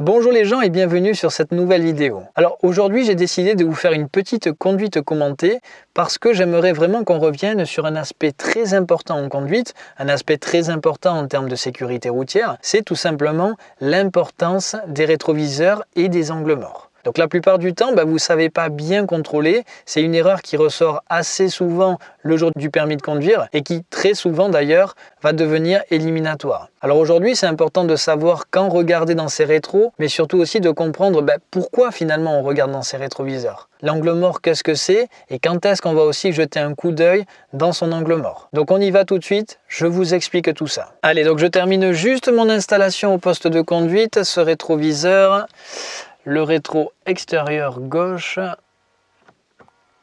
Bonjour les gens et bienvenue sur cette nouvelle vidéo. Alors aujourd'hui j'ai décidé de vous faire une petite conduite commentée parce que j'aimerais vraiment qu'on revienne sur un aspect très important en conduite, un aspect très important en termes de sécurité routière, c'est tout simplement l'importance des rétroviseurs et des angles morts. Donc la plupart du temps, bah, vous ne savez pas bien contrôler. C'est une erreur qui ressort assez souvent le jour du permis de conduire et qui très souvent d'ailleurs va devenir éliminatoire. Alors aujourd'hui, c'est important de savoir quand regarder dans ses rétros, mais surtout aussi de comprendre bah, pourquoi finalement on regarde dans ses rétroviseurs. L'angle mort, qu'est-ce que c'est et quand est-ce qu'on va aussi jeter un coup d'œil dans son angle mort. Donc on y va tout de suite, je vous explique tout ça. Allez, donc je termine juste mon installation au poste de conduite, ce rétroviseur le rétro extérieur gauche.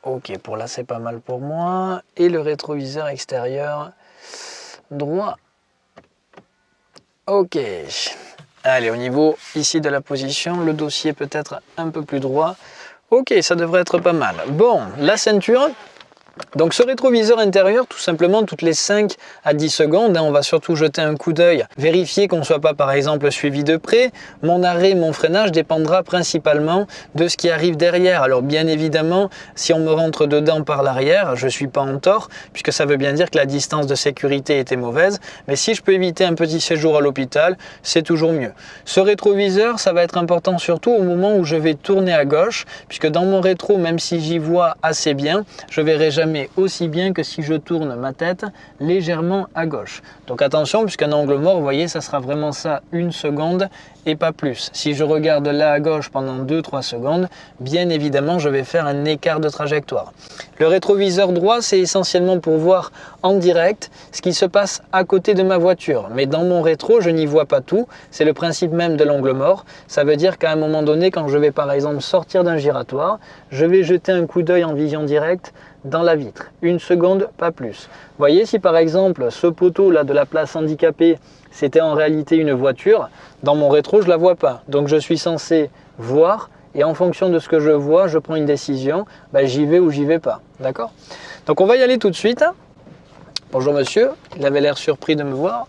Ok, pour là c'est pas mal pour moi. Et le rétroviseur extérieur droit. Ok. Allez, au niveau ici de la position, le dossier peut être un peu plus droit. Ok, ça devrait être pas mal. Bon, la ceinture, donc ce rétroviseur intérieur, tout simplement toutes les 5 à 10 secondes, hein, on va surtout jeter un coup d'œil, vérifier qu'on ne soit pas par exemple suivi de près. Mon arrêt, mon freinage dépendra principalement de ce qui arrive derrière. Alors bien évidemment, si on me rentre dedans par l'arrière, je ne suis pas en tort, puisque ça veut bien dire que la distance de sécurité était mauvaise. Mais si je peux éviter un petit séjour à l'hôpital, c'est toujours mieux. Ce rétroviseur, ça va être important surtout au moment où je vais tourner à gauche, puisque dans mon rétro, même si j'y vois assez bien, je verrai jamais aussi bien que si je tourne ma tête légèrement à gauche. Donc attention, puisqu'un angle mort, vous voyez, ça sera vraiment ça une seconde et pas plus. Si je regarde là à gauche pendant 2-3 secondes, bien évidemment, je vais faire un écart de trajectoire. Le rétroviseur droit, c'est essentiellement pour voir en direct ce qui se passe à côté de ma voiture. Mais dans mon rétro, je n'y vois pas tout. C'est le principe même de l'angle mort. Ça veut dire qu'à un moment donné, quand je vais par exemple sortir d'un giratoire, je vais jeter un coup d'œil en vision directe dans la vitre. Une seconde, pas plus. Voyez, si par exemple ce poteau là de la place handicapée, c'était en réalité une voiture, dans mon rétro, je la vois pas. Donc je suis censé voir et en fonction de ce que je vois, je prends une décision, ben, j'y vais ou j'y vais pas. D'accord? Donc on va y aller tout de suite. Bonjour monsieur, il avait l'air surpris de me voir.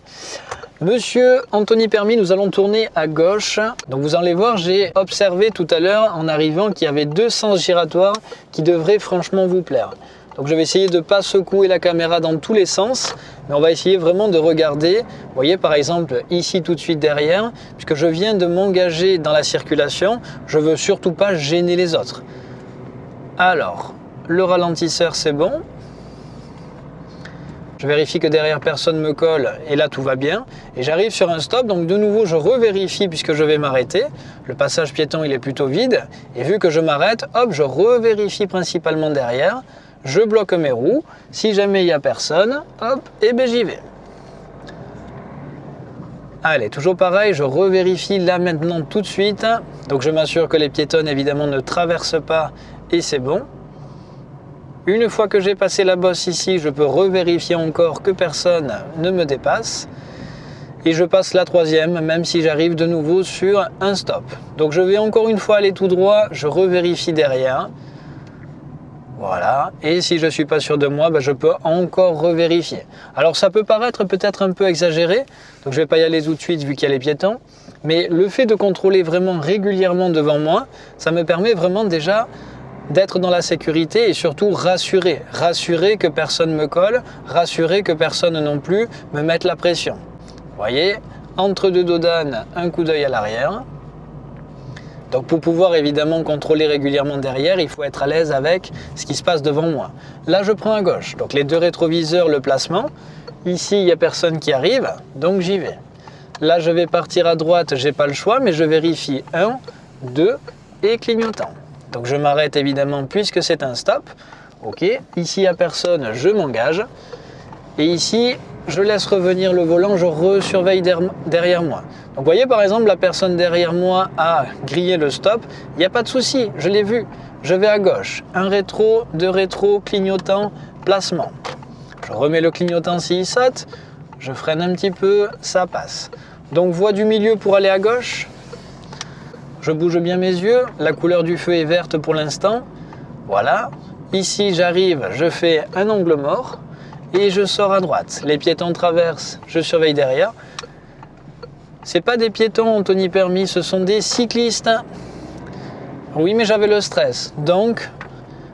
Monsieur Anthony Permis, nous allons tourner à gauche. Donc vous allez voir, j'ai observé tout à l'heure en arrivant qu'il y avait deux sens giratoires qui devraient franchement vous plaire. Donc je vais essayer de ne pas secouer la caméra dans tous les sens, mais on va essayer vraiment de regarder. Vous voyez par exemple ici tout de suite derrière, puisque je viens de m'engager dans la circulation, je veux surtout pas gêner les autres. Alors, le ralentisseur c'est bon, je vérifie que derrière personne me colle et là tout va bien. Et j'arrive sur un stop, donc de nouveau je revérifie puisque je vais m'arrêter. Le passage piéton il est plutôt vide et vu que je m'arrête, hop, je revérifie principalement derrière. Je bloque mes roues. Si jamais il n'y a personne, hop, et ben j'y vais. Allez, toujours pareil, je revérifie là maintenant tout de suite. Donc je m'assure que les piétonnes évidemment ne traversent pas et c'est bon. Une fois que j'ai passé la bosse ici, je peux revérifier encore que personne ne me dépasse. Et je passe la troisième, même si j'arrive de nouveau sur un stop. Donc je vais encore une fois aller tout droit, je revérifie derrière. Voilà, et si je ne suis pas sûr de moi, ben, je peux encore revérifier. Alors ça peut paraître peut-être un peu exagéré, donc je ne vais pas y aller tout de suite vu qu'il y a les piétons, mais le fait de contrôler vraiment régulièrement devant moi, ça me permet vraiment déjà d'être dans la sécurité et surtout rassurer. Rassurer que personne me colle, rassurer que personne non plus me mette la pression. Vous voyez, entre deux dodanes, un coup d'œil à l'arrière. Donc pour pouvoir évidemment contrôler régulièrement derrière, il faut être à l'aise avec ce qui se passe devant moi. Là, je prends à gauche. Donc les deux rétroviseurs, le placement. Ici, il n'y a personne qui arrive, donc j'y vais. Là, je vais partir à droite, j'ai pas le choix, mais je vérifie 1, 2 et clignotant. Donc je m'arrête évidemment puisque c'est un stop. Ok, ici il n'y a personne, je m'engage. Et ici, je laisse revenir le volant, je resurveille derrière moi. Donc vous voyez par exemple, la personne derrière moi a grillé le stop. Il n'y a pas de souci, je l'ai vu. Je vais à gauche. Un rétro, deux rétro, clignotant, placement. Je remets le clignotant s'il saute. Je freine un petit peu, ça passe. Donc voie du milieu pour aller à gauche. Je bouge bien mes yeux. La couleur du feu est verte pour l'instant. Voilà. Ici, j'arrive, je fais un angle mort et je sors à droite. Les piétons traversent, je surveille derrière. C'est pas des piétons, Anthony Permis, ce sont des cyclistes. Oui, mais j'avais le stress. Donc,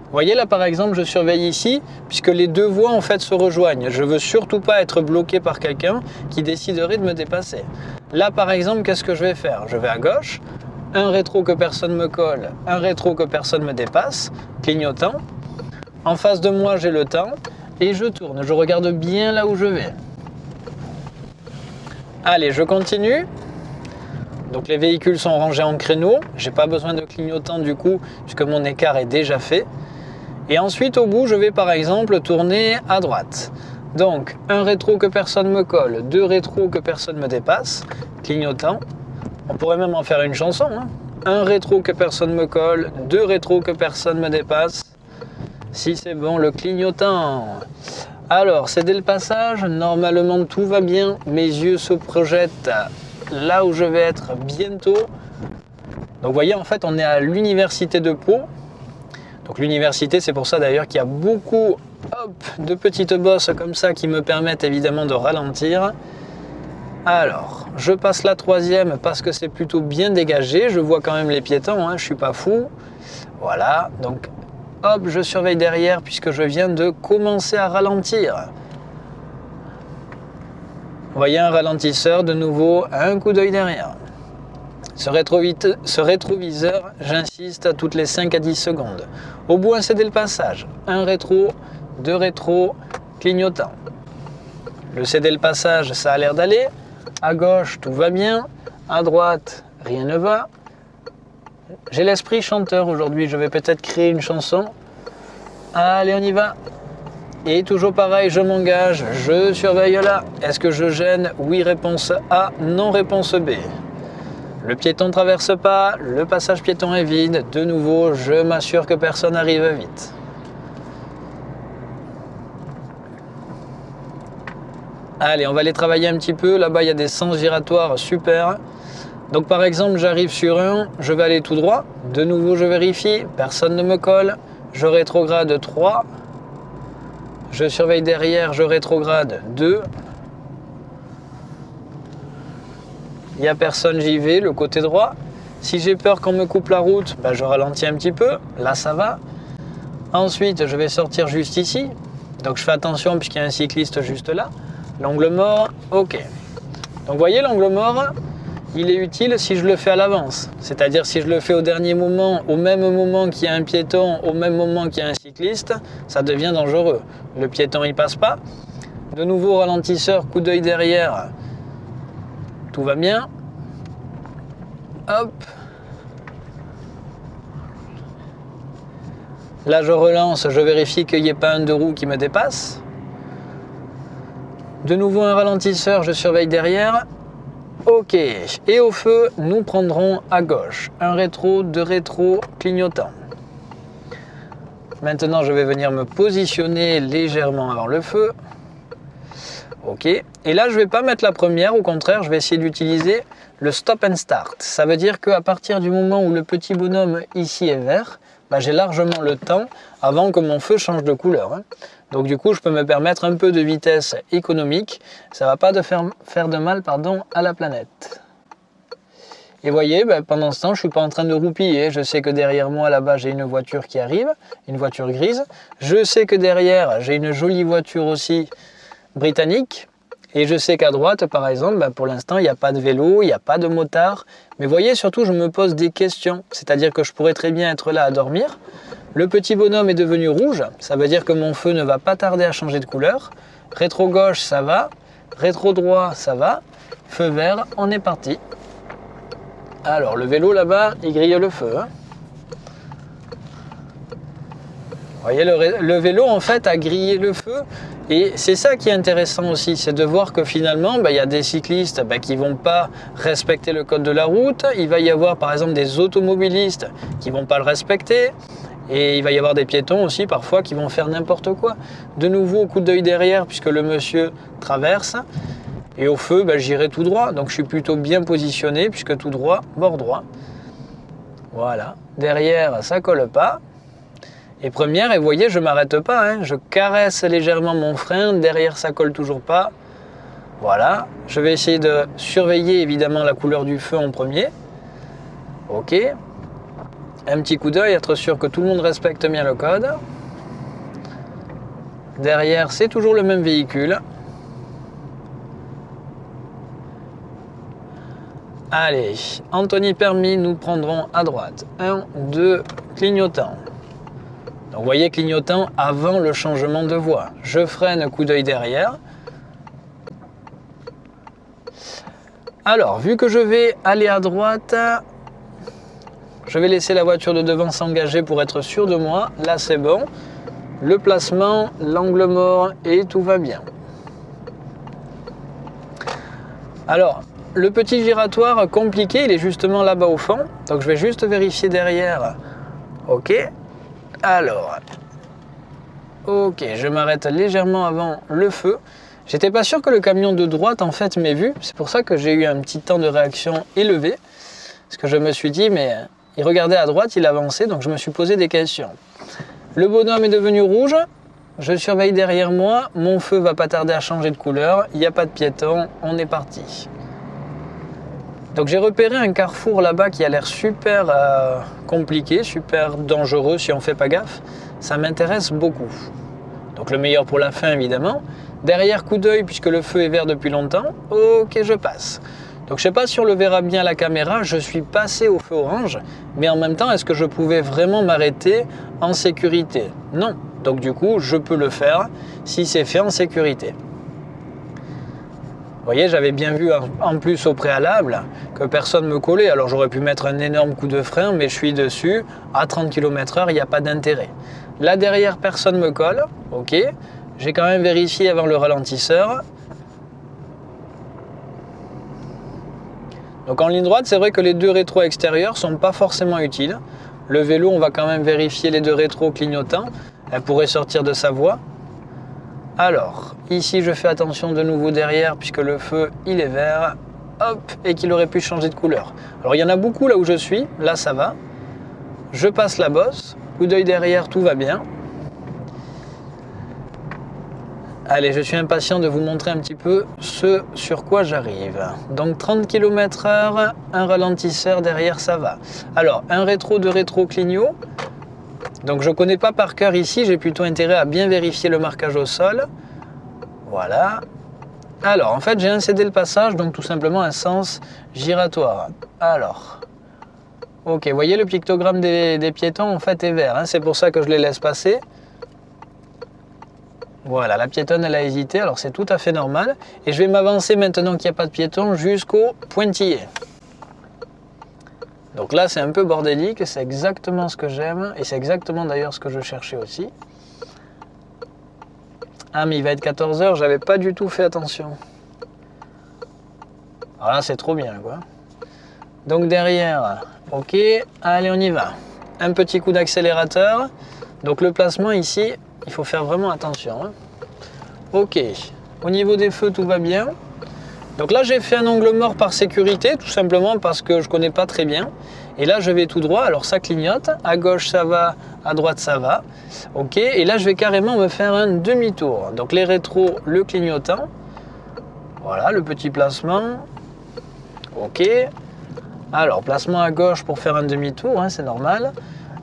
vous voyez là par exemple, je surveille ici, puisque les deux voies en fait se rejoignent. Je veux surtout pas être bloqué par quelqu'un qui déciderait de me dépasser. Là par exemple, qu'est-ce que je vais faire? Je vais à gauche, un rétro que personne me colle, un rétro que personne me dépasse, clignotant. En face de moi, j'ai le temps et je tourne. Je regarde bien là où je vais. Allez, je continue. Donc les véhicules sont rangés en créneau. J'ai pas besoin de clignotant du coup, puisque mon écart est déjà fait. Et ensuite, au bout, je vais par exemple tourner à droite. Donc, un rétro que personne me colle, deux rétros que personne me dépasse, clignotant. On pourrait même en faire une chanson. Hein. Un rétro que personne me colle, deux rétros que personne me dépasse. Si c'est bon, le clignotant. Alors, c'est dès le passage. Normalement, tout va bien. Mes yeux se projettent là où je vais être bientôt. Donc, vous voyez, en fait, on est à l'université de Pau. Donc l'université, c'est pour ça d'ailleurs qu'il y a beaucoup de petites bosses comme ça qui me permettent évidemment de ralentir. Alors, je passe la troisième parce que c'est plutôt bien dégagé. Je vois quand même les piétons, hein, je suis pas fou. Voilà, donc hop, je surveille derrière puisque je viens de commencer à ralentir. Vous voyez un ralentisseur, de nouveau, un coup d'œil derrière. Ce, rétroviseur, j'insiste, à toutes les 5 à 10 secondes. Au bout, un CD le passage. Un rétro, deux rétro, clignotant. Le CD le passage, ça a l'air d'aller. À gauche, tout va bien. À droite, rien ne va. J'ai l'esprit chanteur aujourd'hui, je vais peut-être créer une chanson. Allez, on y va. Et toujours pareil, je m'engage, je surveille là. Est-ce que je gêne? Oui, réponse A, non, réponse B. Le piéton ne traverse pas, le passage piéton est vide. De nouveau, je m'assure que personne arrive vite. Allez, on va aller travailler un petit peu. Là-bas, il y a des sens giratoires super. Donc par exemple, j'arrive sur un, je vais aller tout droit. De nouveau, je vérifie, personne ne me colle. Je rétrograde 3. Je surveille derrière, je rétrograde 2. il n'y a personne, j'y vais, le côté droit. Si j'ai peur qu'on me coupe la route, ben, je ralentis un petit peu, là ça va. Ensuite, je vais sortir juste ici. Donc je fais attention puisqu'il y a un cycliste juste là. L'angle mort, ok. Donc vous voyez, l'angle mort, il est utile si je le fais à l'avance. C'est-à-dire si je le fais au dernier moment, au même moment qu'il y a un piéton, au même moment qu'il y a un cycliste, ça devient dangereux. Le piéton, il passe pas. De nouveau, ralentisseur, coup d'œil derrière, tout va bien. Hop. Là, je relance, je vérifie qu'il n'y ait pas un deux roues qui me dépasse. De nouveau un ralentisseur, je surveille derrière. Ok, et au feu, nous prendrons à gauche. Un rétro, deux rétro, clignotant. Maintenant, je vais venir me positionner légèrement avant le feu. Ok. Et là, je ne vais pas mettre la première, au contraire, je vais essayer d'utiliser le stop and start. Ça veut dire qu'à partir du moment où le petit bonhomme ici est vert, bah, j'ai largement le temps avant que mon feu change de couleur. Hein. Donc du coup, je peux me permettre un peu de vitesse économique. Ça ne va pas faire, de mal pardon, à la planète. Et voyez, bah, pendant ce temps, je ne suis pas en train de roupiller. Je sais que derrière moi, là-bas, j'ai une voiture qui arrive, une voiture grise. Je sais que derrière, j'ai une jolie voiture aussi britannique. Et je sais qu'à droite, par exemple, bah, pour l'instant, il n'y a pas de vélo, il n'y a pas de motard. Mais voyez, surtout, je me pose des questions. C'est-à-dire que je pourrais très bien être là à dormir. Le petit bonhomme est devenu rouge. Ça veut dire que mon feu ne va pas tarder à changer de couleur. Rétro gauche, ça va. Rétro droit, ça va. Feu vert, on est parti. Alors, le vélo là-bas, il grille le feu. Hein. Vous voyez, le, vélo, en fait, a grillé le feu. Et c'est ça qui est intéressant aussi, c'est de voir que finalement, bah, il y a des cyclistes bah, qui ne vont pas respecter le code de la route. Il va y avoir, par exemple, des automobilistes qui ne vont pas le respecter. Et il va y avoir des piétons aussi, parfois, qui vont faire n'importe quoi. De nouveau, coup d'œil derrière, puisque le monsieur traverse. Et au feu, bah, j'irai tout droit. Donc je suis plutôt bien positionné, puisque tout droit, bord droit. Voilà. Derrière, ça colle pas. Et première, et voyez, je m'arrête pas, hein. je caresse légèrement mon frein, derrière ça colle toujours pas. Voilà, je vais essayer de surveiller évidemment la couleur du feu en premier. Ok. Un petit coup d'œil, être sûr que tout le monde respecte bien le code. Derrière, c'est toujours le même véhicule. Allez, Anthony permis, nous prendrons à droite. 1, 2, clignotant. Donc vous voyez clignotant avant le changement de voie. Je freine, coup d'œil derrière. Alors, vu que je vais aller à droite, je vais laisser la voiture de devant s'engager pour être sûr de moi. Là, c'est bon. Le placement, l'angle mort et tout va bien. Alors, le petit giratoire compliqué, il est justement là-bas au fond. Donc je vais juste vérifier derrière. Ok. Alors. Ok, je m'arrête légèrement avant le feu. J'étais pas sûr que le camion de droite en fait m'ait vu. C'est pour ça que j'ai eu un petit temps de réaction élevé. Parce que je me suis dit, mais il regardait à droite, il avançait, donc je me suis posé des questions. Le bonhomme est devenu rouge. Je surveille derrière moi. Mon feu va pas tarder à changer de couleur. Il n'y a pas de piéton. On est parti. Donc j'ai repéré un carrefour là-bas qui a l'air super euh, compliqué, super dangereux si on fait pas gaffe. Ça m'intéresse beaucoup. Donc le meilleur pour la fin évidemment. Derrière coup d'œil puisque le feu est vert depuis longtemps. Ok je passe. Donc je sais pas si on le verra bien à la caméra, je suis passé au feu orange, mais en même temps est-ce que je pouvais vraiment m'arrêter en sécurité? Non. Donc du coup je peux le faire si c'est fait en sécurité voyez, j'avais bien vu en plus au préalable que personne ne me collait. Alors j'aurais pu mettre un énorme coup de frein, mais je suis dessus. À 30 km/h, il n'y a pas d'intérêt. Là derrière, personne ne me colle. Ok. J'ai quand même vérifié avant le ralentisseur. Donc en ligne droite, c'est vrai que les deux rétros extérieurs sont pas forcément utiles. Le vélo, on va quand même vérifier les deux rétros clignotants. Elle pourrait sortir de sa voie. Alors, ici je fais attention de nouveau derrière puisque le feu il est vert, hop, et qu'il aurait pu changer de couleur. Alors il y en a beaucoup là où je suis, là ça va. Je passe la bosse, coup d'œil derrière, tout va bien. Allez, je suis impatient de vous montrer un petit peu ce sur quoi j'arrive. Donc 30 km h un ralentisseur derrière, ça va. Alors, un rétro de rétro clignot, donc je ne connais pas par cœur ici, j'ai plutôt intérêt à bien vérifier le marquage au sol. Voilà. Alors en fait j'ai incédé le passage, donc tout simplement un sens giratoire. Alors, ok, vous voyez le pictogramme des, piétons en fait est vert, hein. c'est pour ça que je les laisse passer. Voilà, la piétonne elle a hésité, alors c'est tout à fait normal. Et je vais m'avancer maintenant qu'il n'y a pas de piéton jusqu'au pointillé. Donc là, c'est un peu bordélique, c'est exactement ce que j'aime, et c'est exactement d'ailleurs ce que je cherchais aussi. Ah, mais il va être 14h, j'avais pas du tout fait attention. Alors là, c'est trop bien, quoi. Donc derrière, ok, allez, on y va. Un petit coup d'accélérateur. Donc le placement ici, il faut faire vraiment attention. Hein. Ok, au niveau des feux, tout va bien. Donc là, j'ai fait un angle mort par sécurité, tout simplement parce que je connais pas très bien. Et là, je vais tout droit, alors ça clignote. À gauche, ça va, à droite, ça va. Ok, et là, je vais carrément me faire un demi-tour. Donc les rétros, le clignotant. Voilà, le petit placement. Ok. Alors, placement à gauche pour faire un demi-tour, hein, c'est normal.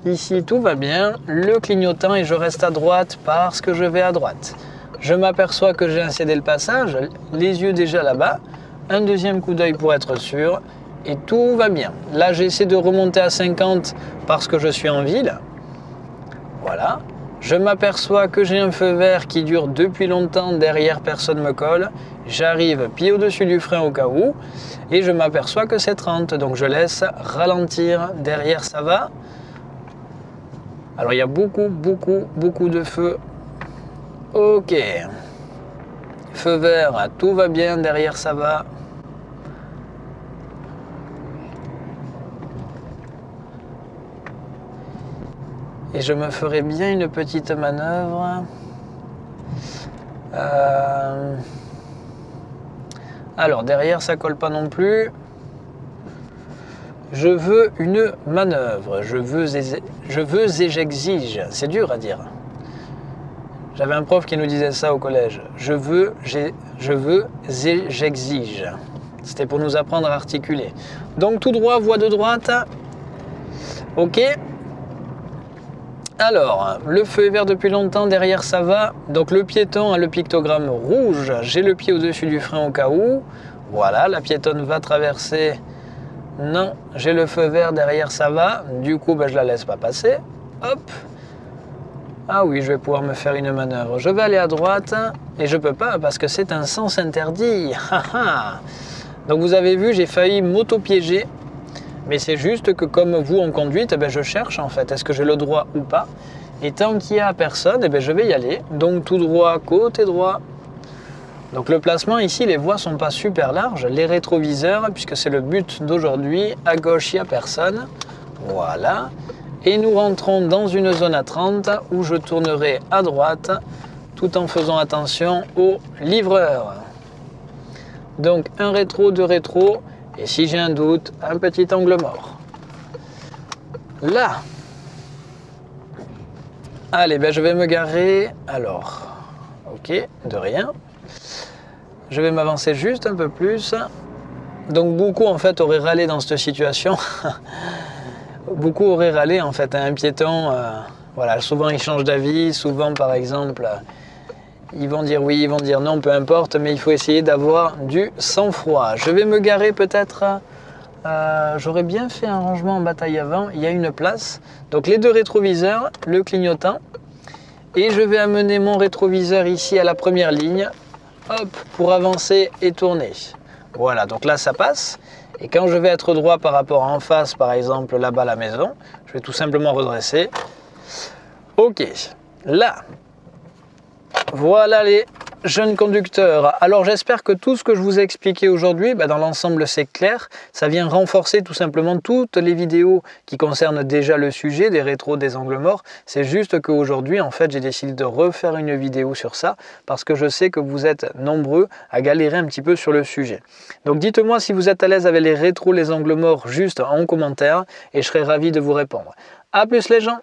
Ici, tout va bien. Le clignotant et je reste à droite parce que je vais à droite. Je m'aperçois que j'ai incédé le passage, les yeux déjà là-bas. Un deuxième coup d'œil pour être sûr. Et tout va bien. Là, j'essaie de remonter à 50 parce que je suis en ville. Voilà. Je m'aperçois que j'ai un feu vert qui dure depuis longtemps, derrière personne me colle. J'arrive pied au-dessus du frein au cas où. Et je m'aperçois que c'est 30, donc je laisse ralentir. Derrière ça va. Alors il y a beaucoup, beaucoup, beaucoup de feux Ok. Feu vert, tout va bien, derrière ça va. Et je me ferai bien une petite manœuvre. Euh, alors derrière ça colle pas non plus. Je veux une manœuvre. Je veux et j'exige. C'est dur à dire. J'avais un prof qui nous disait ça au collège. Je veux, je veux, j'exige. C'était pour nous apprendre à articuler. Donc tout droit, voie de droite. Ok. Alors, le feu est vert depuis longtemps, derrière ça va. Donc le piéton a le pictogramme rouge. J'ai le pied au-dessus du frein au cas où. Voilà, la piétonne va traverser. Non, j'ai le feu vert, derrière ça va. Du coup, ben, je la laisse pas passer. Hop, ah oui, je vais pouvoir me faire une manœuvre. Je vais aller à droite et je peux pas parce que c'est un sens interdit. Donc vous avez vu, j'ai failli m'auto-piéger. Mais c'est juste que comme vous en conduite, eh ben, je cherche en fait, est-ce que j'ai le droit ou pas? Et tant qu'il n'y a personne, eh ben, je vais y aller. Donc tout droit, côté droit. Donc le placement ici, les voies sont pas super larges. Les rétroviseurs, puisque c'est le but d'aujourd'hui, à gauche, il n'y a personne. Voilà et nous rentrons dans une zone à 30 où je tournerai à droite tout en faisant attention au livreur. Donc un rétro, deux rétro et si j'ai un doute, un petit angle mort. Là. Allez, ben je vais me garer. Alors, ok, de rien. Je vais m'avancer juste un peu plus. Donc beaucoup en fait auraient râlé dans cette situation. beaucoup auraient râlé en fait. Un piéton, euh, voilà, souvent ils changent d'avis, souvent par exemple, ils vont dire oui, ils vont dire non, peu importe, mais il faut essayer d'avoir du sang-froid. Je vais me garer peut-être, euh, j'aurais bien fait un rangement en bataille avant, il y a une place. Donc les deux rétroviseurs, le clignotant, et je vais amener mon rétroviseur ici à la première ligne, hop, pour avancer et tourner. Voilà, donc là ça passe. Et quand je vais être droit par rapport en face, par exemple là-bas la maison, je vais tout simplement redresser. Ok, là, voilà les jeunes conducteurs. Alors j'espère que tout ce que je vous ai expliqué aujourd'hui, bah, dans l'ensemble c'est clair. Ça vient renforcer tout simplement toutes les vidéos qui concernent déjà le sujet des rétros des angles morts. C'est juste qu'aujourd'hui en fait j'ai décidé de refaire une vidéo sur ça parce que je sais que vous êtes nombreux à galérer un petit peu sur le sujet. Donc dites-moi si vous êtes à l'aise avec les rétros, les angles morts juste en commentaire et je serai ravi de vous répondre. A plus les gens